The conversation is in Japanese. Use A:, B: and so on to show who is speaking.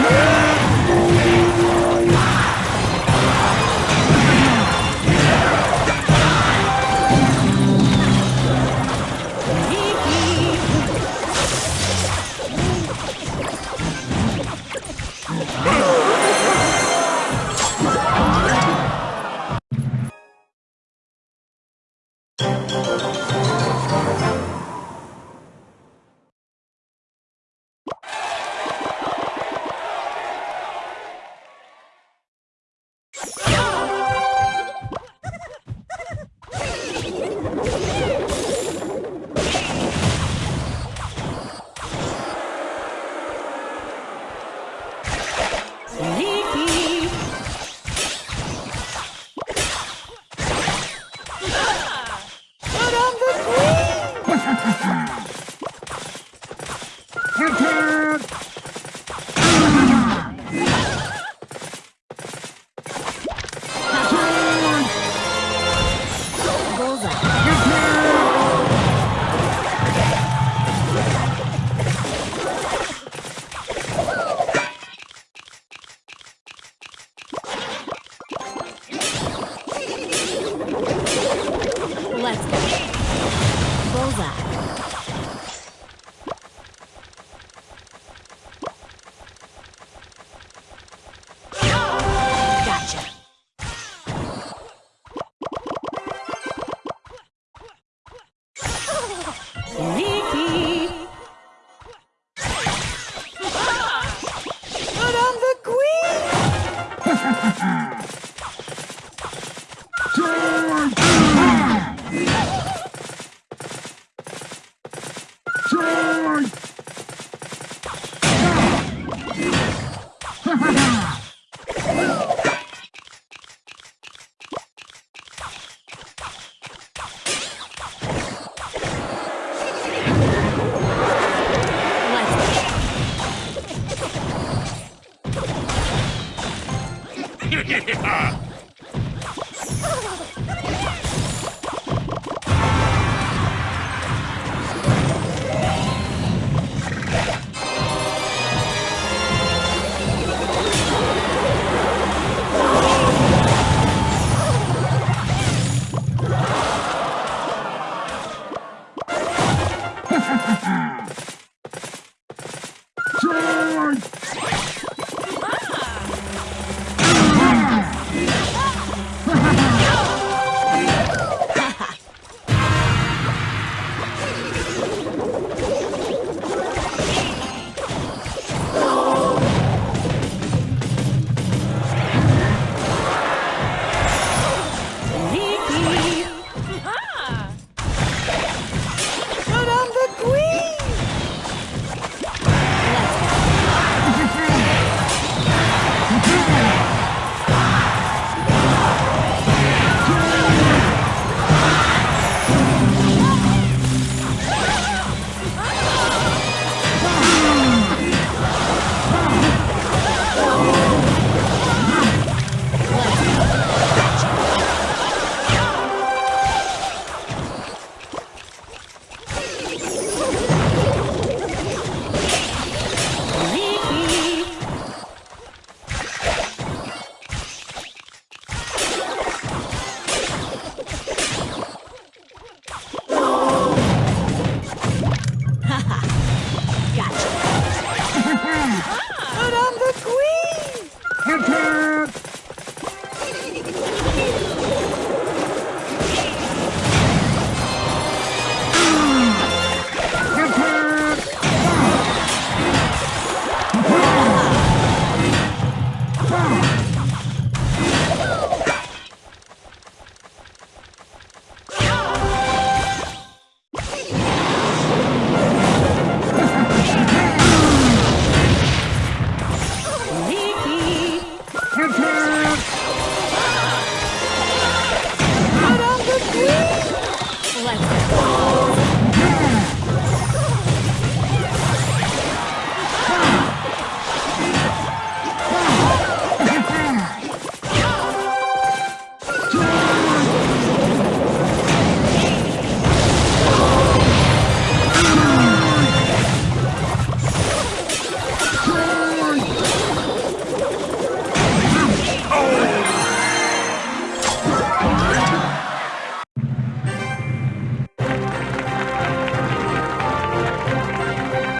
A: Yeah! Bullseye.